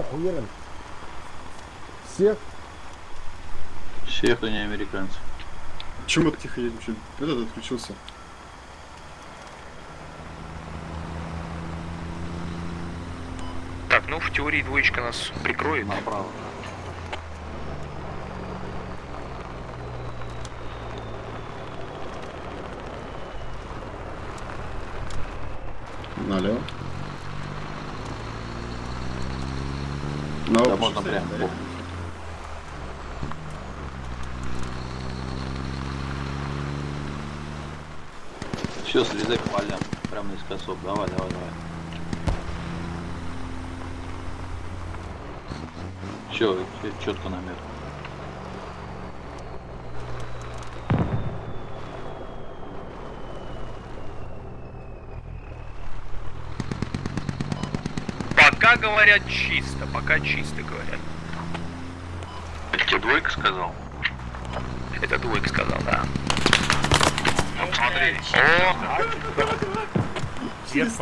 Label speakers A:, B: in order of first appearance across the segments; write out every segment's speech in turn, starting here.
A: охуели. Всех?
B: Всех, кто не американцы.
C: Чего мы тихо едем? Чё? Этот отключился.
D: Так, ну в теории двоечка нас прикроет.
B: Направо.
C: Налево. На
B: Да,
C: оба
B: можно прям.
C: да?
B: Все, слезай по полям. Прямо наискосок. Давай, давай, давай. Все, четко намер.
D: Пока говорят чисто, пока чисто говорят.
B: Это тебе двойка сказал?
D: Это двойка сказал, да.
B: Ну, смотри.
D: О,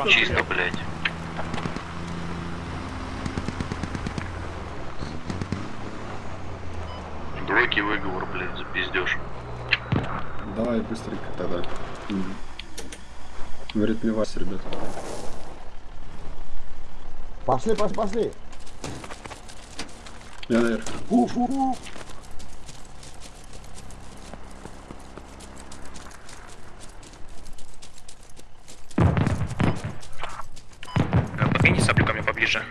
B: Чисто, блядь. Двойки выговор, блядь, запиздешь.
C: Давай быстренько тогда. Мгм. В ритме Вася, ребят.
A: Пошли, пошли, пошли.
C: Я наверх.
A: Уф-уф.
D: Э, Подгони саблю ко мне поближе.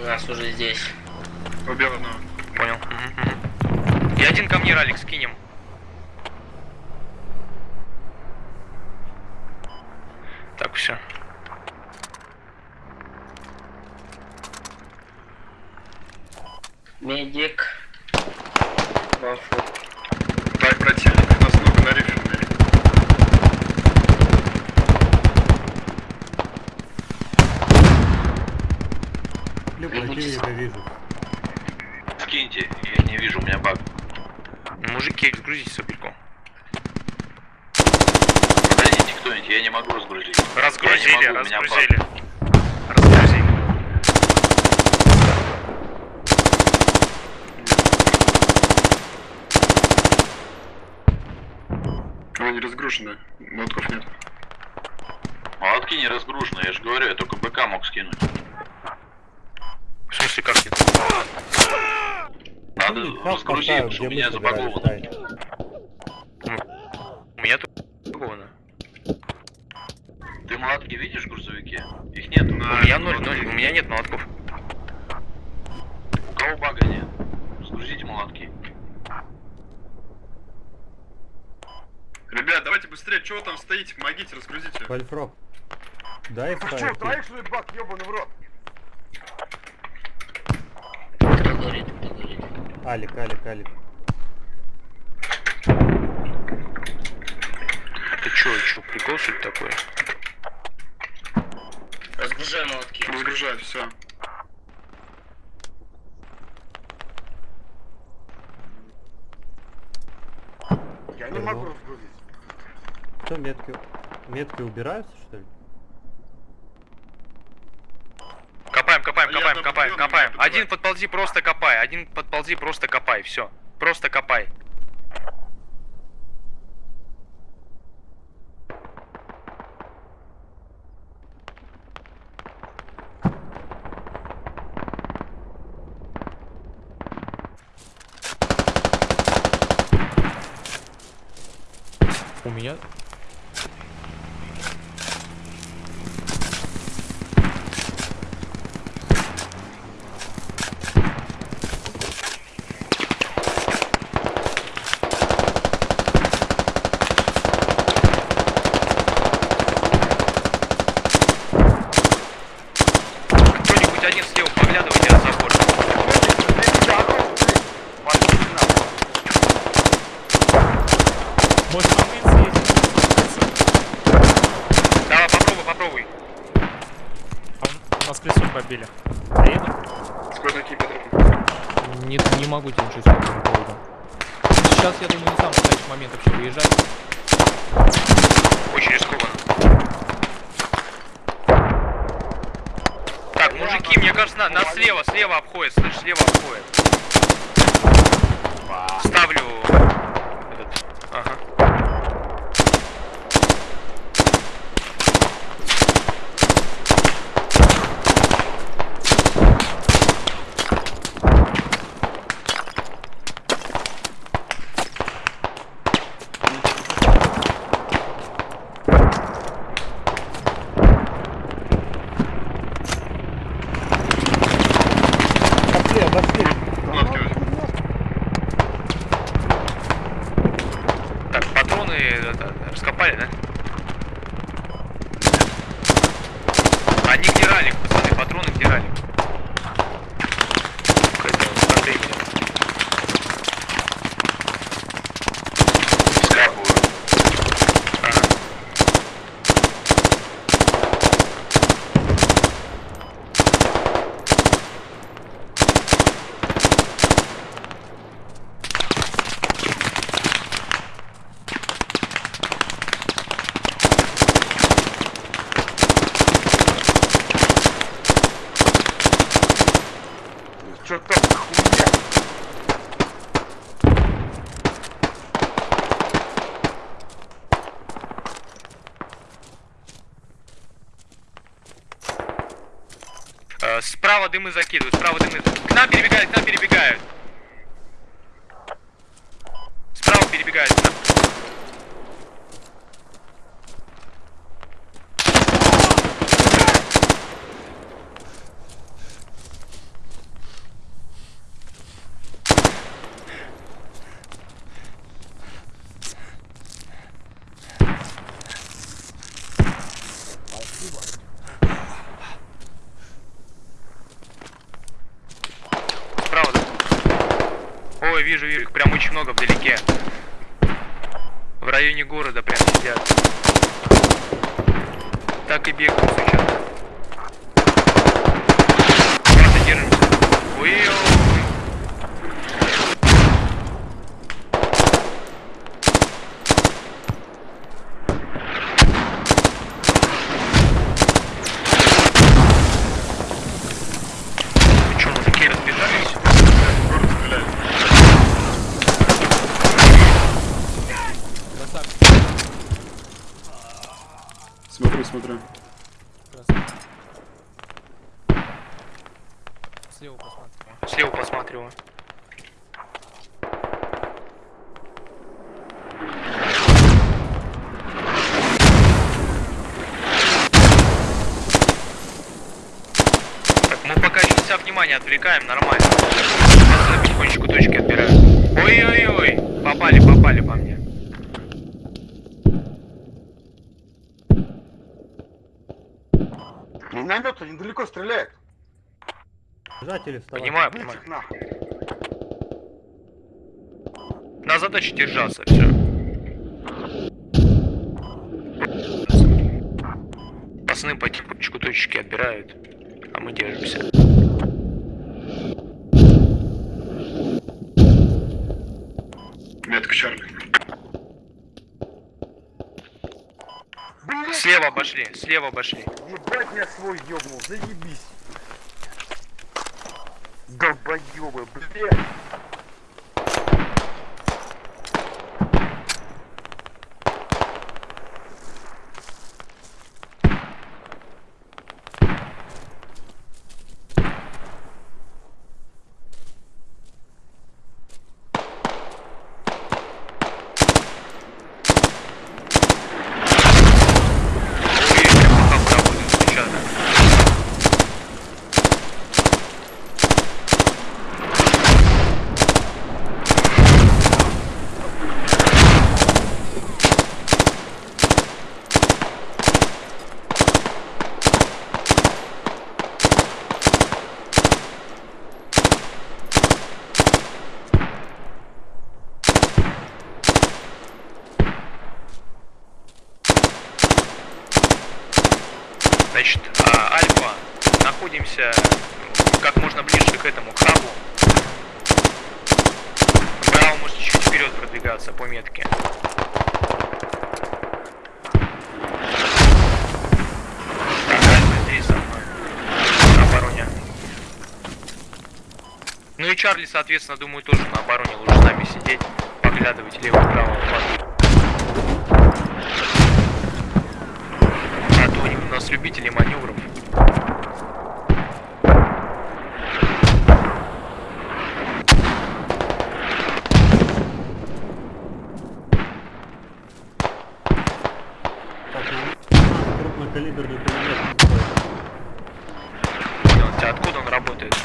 E: У нас уже здесь.
C: Убил одного.
D: Понял. Мгм, мгм. И один ко мне, Ралик, скинем. Так, все.
E: Медик. Вафу.
C: Дай противник, у нас много на рифе.
E: Противника
F: вижу.
B: Скиньте, я не вижу, у меня баг.
D: Мужики, разгрузите сабельку.
B: Подойдите кто-нибудь, я не могу разгрузить.
D: Разгрузили,
B: Я не могу, у меня
D: разгрузили. Разгрузили.
C: Она не разгружена. Мотков нет.
B: Молотки не разгружены, я же говорю, я только БК мог скинуть.
D: Смысле, как нет?
B: Надо разгрузить, потому что у меня забаговано.
D: У меня тут забаговано.
B: Ты молотки видишь в грузовике? Их нет.
D: У меня ноль, ноль, у меня нет молотков.
B: У кого бага нет? Разгрузите молотки.
C: Ребят, давайте быстрее, чего вы там стоите? Помогите, разгрузите.
F: Вольфрок. Дай
A: Ты что, троих что ли бак, ебаный в рот?
E: Кто говорит, кто говорит.
F: Алик, Алик, Алик.
D: Это чё, чё, прикол что ли такое?
E: Разгружаем молотки.
C: Разгружать, все.
A: Я не могу разгрузить.
F: Что, метки... Метки убираются, что ли?
D: Копаем, копаем,
C: А я
D: копаем, копаем, Один подползи, просто копай. Один подползи, просто копай. Все. Просто копай.
G: У меня не, не могу тебе ничего сказать. Сейчас, я думаю, не сам подойдет момент вообще выезжать.
D: Очень рискованно. Так, мужики, мне кажется, на, нас слева, слева обходит, слышь, слева обходит. Ставлю этот. Ага. Да? Они где ралик, пацаны, патроны где ралик?
B: Скапываю.
D: Ага.
A: Что там за хуйня?
D: Э, Справа дымы закидывают, справа дымы. К нам перебегают, к нам перебегают. Справа перебегают. к нам. Справа, да? Ой, вижу, вижу, их прям очень много вдалеке. В районе города прям сидят. Так и бегают сейчас. Просто держимся. Ой-ой. Вы чё, мужики, разбежались?
C: Город стреляет.
G: Красавчик.
C: Смотрю.
G: Красавчик. Слева посмотри.
D: Слева посматриваю. Так, мы пока еще вся внимание отвлекаем, нормально.
A: Миномет недалеко стреляет.
F: Бежать или вставать?
D: Понимаю, понимаю.
A: нахуй.
D: На задаче держаться, все. Пацаны потихонечку точки отбирают, а мы держимся. Слева обошли, слева обошли.
A: ебать я свой ёбнул, заебись. Долбоёбы, блядь.
D: Ой, прям пока работает сейчас, да. Значит, а, Альфа, находимся как можно ближе к этому к хабу. Браво может чуть вперед продвигаться по метке. Так, Альфа здесь со мной. На обороне. Ну и Чарли, соответственно, думаю, тоже на обороне лучше с нами сидеть, поглядывать лево-право. А то они у нас любители маневров.
F: Так, ну, крупнокалиберный пулемет.
D: Понял, тебя откуда он работает?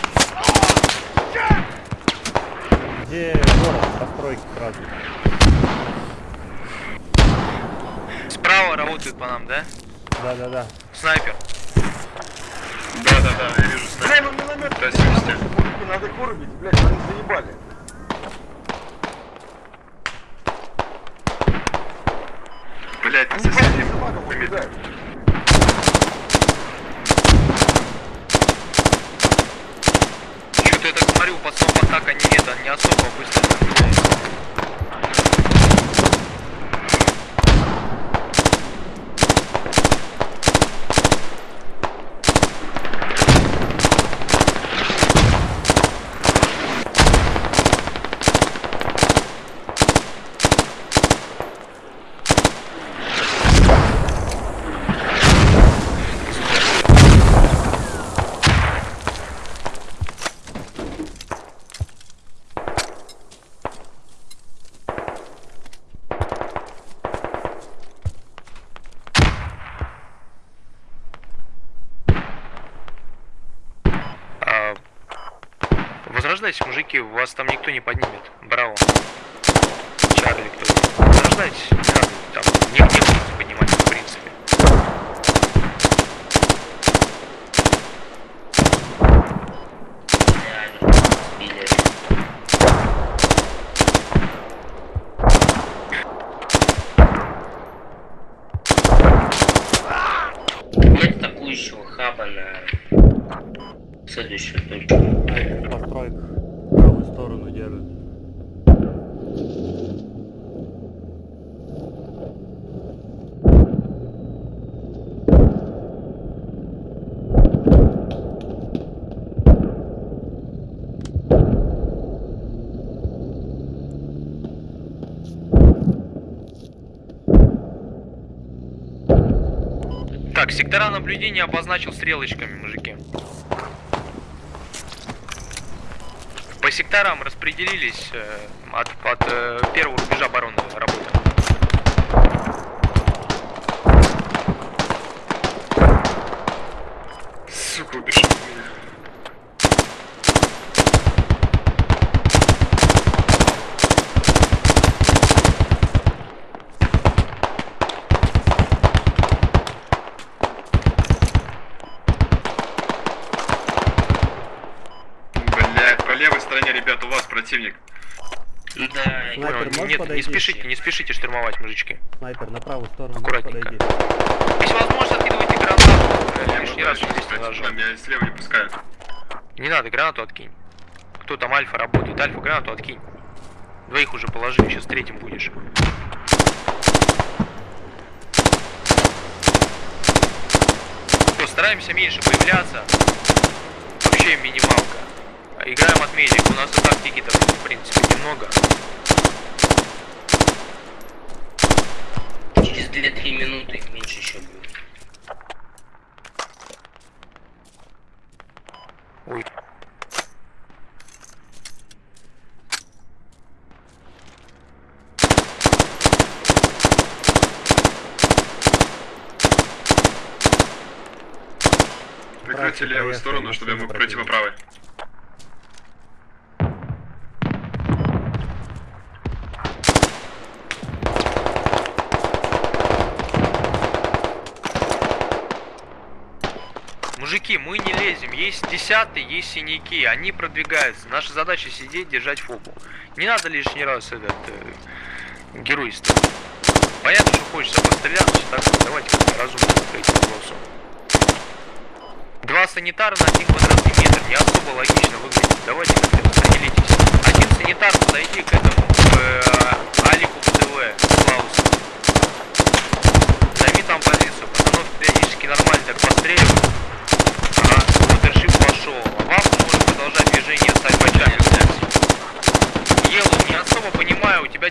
F: Где город? Постройки сразу.
D: Справа работает по нам, да?
F: Да-да-да.
D: Снайпер.
C: Да-да-да, я вижу снайпер.
A: Бля, ну миномет,
C: Да,
A: надо,
C: севости.
A: мужики, надо их вырубить, блядь, они заебали.
C: Блять, на
A: Они бабки
C: соседнем.
A: собакам убегают.
D: Что-то я так смотрю, у пацанов атака не это, не особо быстро закрывается. А, возрождайтесь, мужики, вас там никто не поднимет. Браво. Чарли, кто Возрождайтесь, не надо там, не, не будете поднимать, в принципе.
E: Реально. Сбили. Нет атакующего хаба на следующую точку.
F: Снайпер в постройках. Правую сторону держит.
D: Так, сектора наблюдения обозначил стрелочками, мужики. По секторам распределились э, от, от э, первого рубежа обороны работы.
C: Сука, убежал от меня. Блять, по левой ребят, у вас противник.
E: Да,
F: Снайпер, можешь
D: нет, не
F: подойти?
D: спешите, не спешите штурмовать, мужички.
F: Снайпер на правую сторону.
D: Аккуратненько. Если возможно, откидывайте гранату.
C: Я
D: Лишний
C: ну,
D: раз здесь не
C: да, меня слева не пускают.
D: Не надо, гранату откинь. Кто там альфа работает? Альфа гранату откинь. Двоих уже положили, сейчас третьим будешь. Что, стараемся меньше появляться. Вообще минималка. Играем от медика. У нас и тактики-то, в принципе, немного.
E: через 2-3 минуты их меньше еще будет.
D: Ой.
C: Прикройте левую сторону, чтобы я
F: машина
C: мог пройти по правой.
D: Мужики, мы не лезем. Есть десятые, есть синяки. Они продвигаются. Наша задача сидеть, держать фобу. Не надо лишний раз этот э, геройствовать. Понятно, что хочется постреляться, так что давайте как-то разумно к этим вопросам. Два санитара на один квадратный метр не особо логично выглядит. Давайте как-то распределитесь. Один санитар подойди к этому, к э, Алику ПТВ, Клаусу. Займи там позицию. Пацанов периодически нормально так постреливают.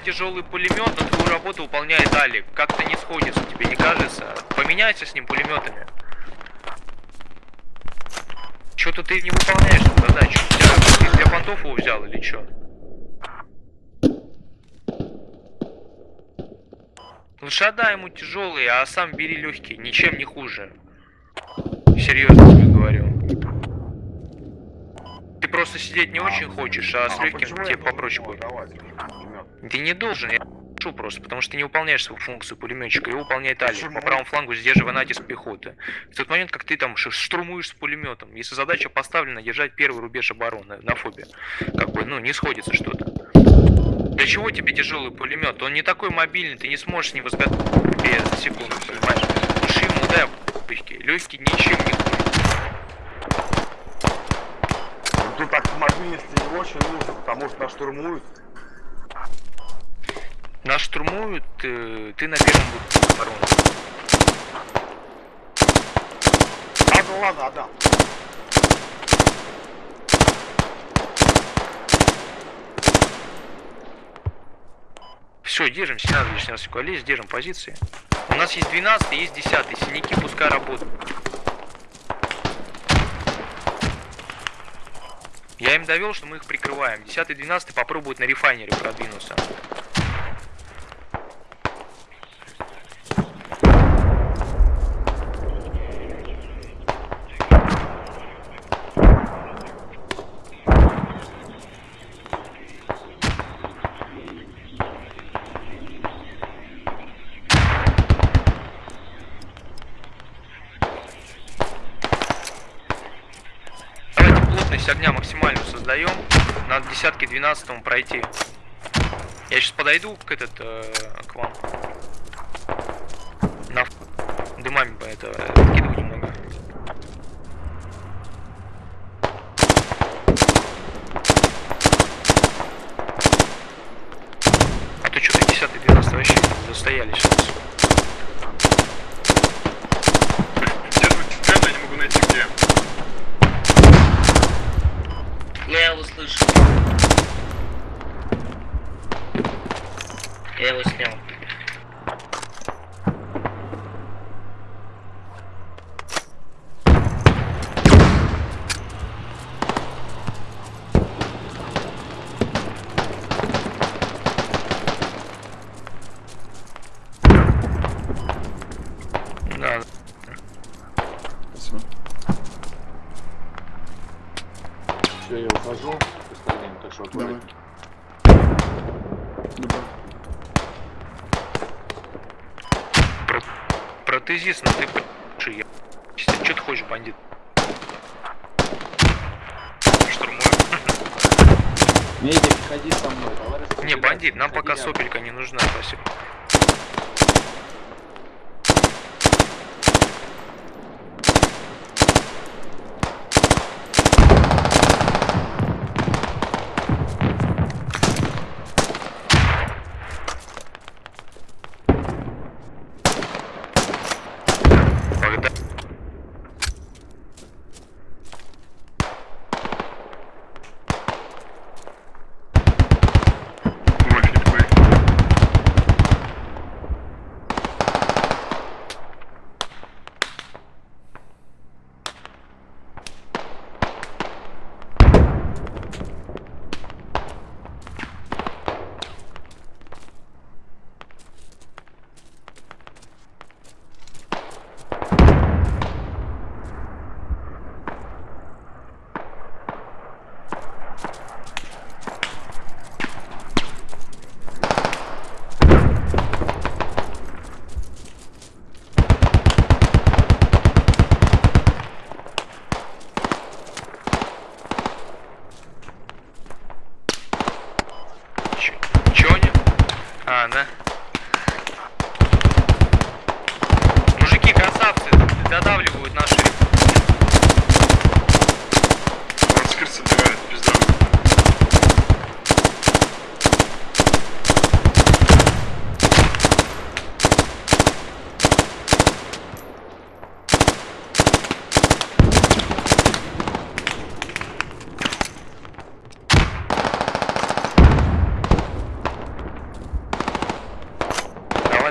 D: Тяжелый пулемет, но твою работу выполняет Алик. Как-то не сходится, тебе не кажется? Поменяйся с ним пулеметами. Что-то ты не выполняешь эту задачу. Ты для понтов его взял или что? Лучше отдай ему тяжелые, а сам бери легкие, ничем не хуже. Серьезно тебе говорю. Ты просто сидеть не очень хочешь, а с легким
A: я
D: тебе попроще будет.
A: давать?
D: Ты не должен, я прошу просто, потому что ты не выполняешь свою функцию пулеметчика, его выполняет Али,
A: Почему?
D: по правому флангу сдерживая натиск пехоты. В тот момент, как ты там штурмуешь с пулеметом, если задача поставлена держать первый рубеж обороны на фобе, как бы, ну, не сходится что-то. Для чего тебе тяжелый пулемет? Он не такой мобильный, ты не сможешь с ним изготовить за секунду, понимаешь? Лучше ему дай легкий, легкий ничем не хуже.
A: Ну, Тут так мобильности не очень нужно, потому что нас штурмуют.
D: Нас штурмуют, э, ты на первом будешь обороны.
A: Ладно, ладно, отдам.
D: Все, держимся, не надо раз сюда лезть, держим позиции. У нас есть 12 есть 10 синяки пускай работают. Я им довел, что мы их прикрываем. 10 12 попробуют на рефайнере продвинуться. Плотность огня максимальную создаем. Надо десятки 12 пройти. Я сейчас подойду к этот э, к вам. На дымами это откидываю немного. А то что-то 10 12 вообще застояли сейчас.
C: Где тут ребята, я не могу найти где.
E: Ну, я его слышу. Я его снял.
D: Да,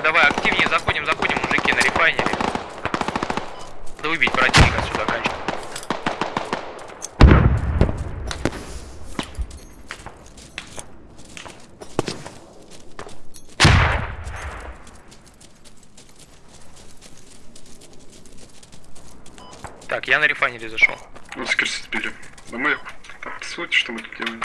B: давай,
D: активнее
B: заходим,
D: заходим, мужики, на рефайнере. Надо
C: убить противника сюда,
D: конечно. Так, я на рефайнере зашел.
C: Ну, скажите, теперь. На мы... Так, что мы тут делаем?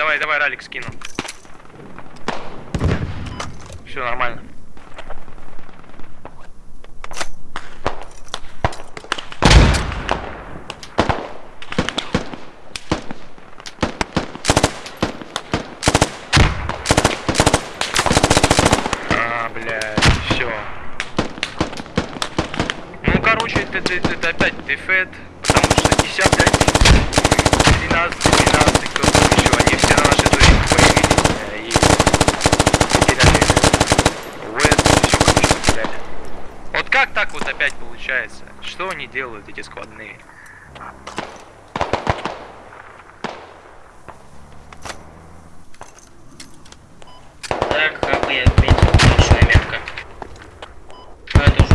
D: Давай, давай, ралик скину. Все нормально. А. Ну, короче, это, это, это опять дефет, потому что 10, 13, 12, кто там еще, они все на нашей дуре появились э, и потеряли Вест, все, короче, потеряли. Вот как так вот опять получается? Что они делают, эти складные?
E: Так, хабы я отметил, отличная метка. Ну, это уже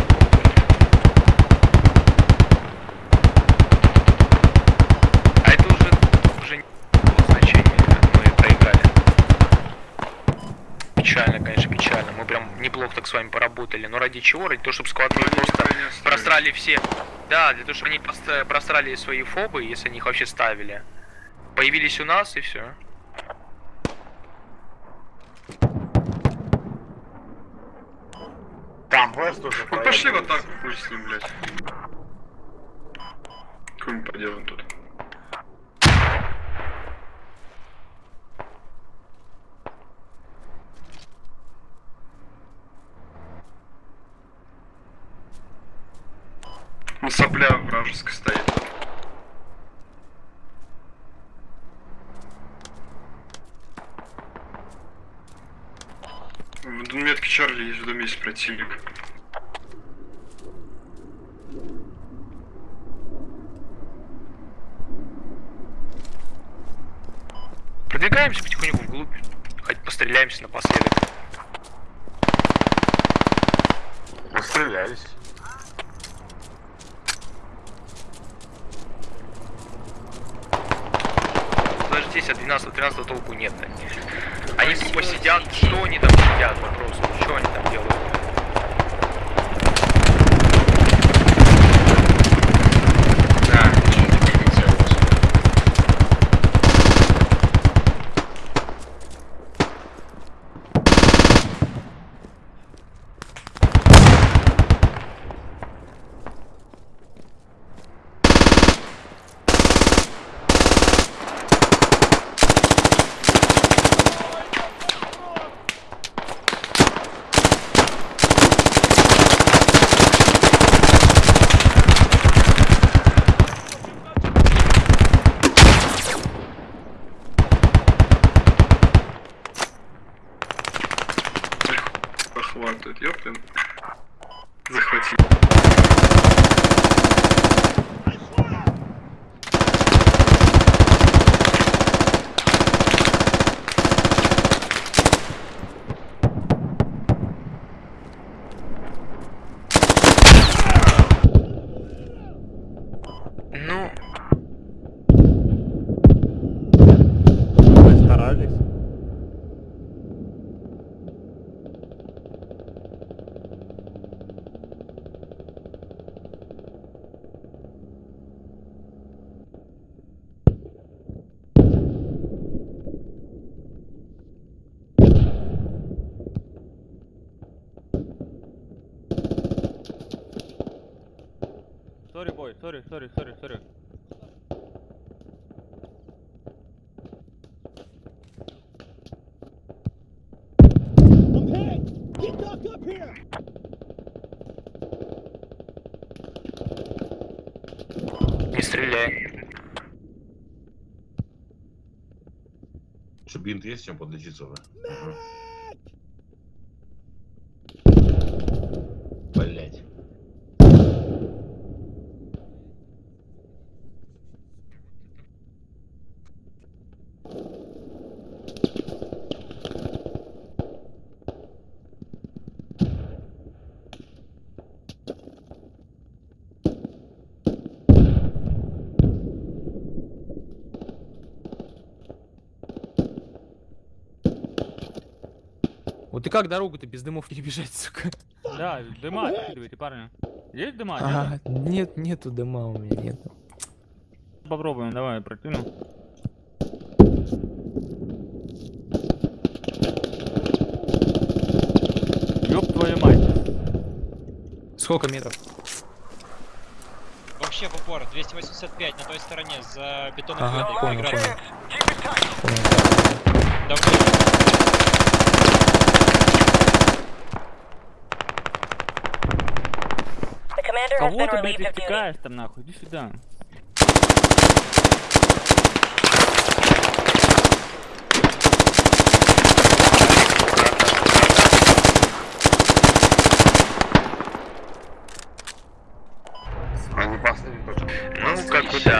D: А это уже, уже не имело значения, мы проиграли. Печально, конечно, печально. Мы прям неплохо так с вами поработали. Но ради чего? Ради того, чтобы складные
C: Они
D: просто
C: никогда не оставили.
D: Просрали все. Да, для того, чтобы они просто просрали свои фобы, если они их вообще ставили. Появились у нас и все.
A: Там Вест уже
C: Ну пошли в
A: проехал.
C: атаку, хуй с ним, блядь. Какой мы поделаем тут? Ну сопля вражеская стоит. В метке Чарли есть в доме есть противник.
D: sorry, sorry, sorry. I'm hit! Get ducked up
E: here! Не стреляй.
H: Что, бинт есть, чем подлечиться? Да?
D: Угу. И как дорогу-то без дымов перебежать, сука?
I: Да, дыма откидывайте, парни. Есть дыма?
D: А, нет, нету дыма у меня, нету.
I: Нет? Попробуем, давай, прокину. Ёб твою мать.
D: Сколько метров?
J: Вообще в упор, 285 на той стороне, за бетонной
D: Ага, понял, понял. Понял.
I: Кого ты, блядь, истекаешь там нахуй? Иди сюда.
A: Не последний точно.
E: Ну, как бы да.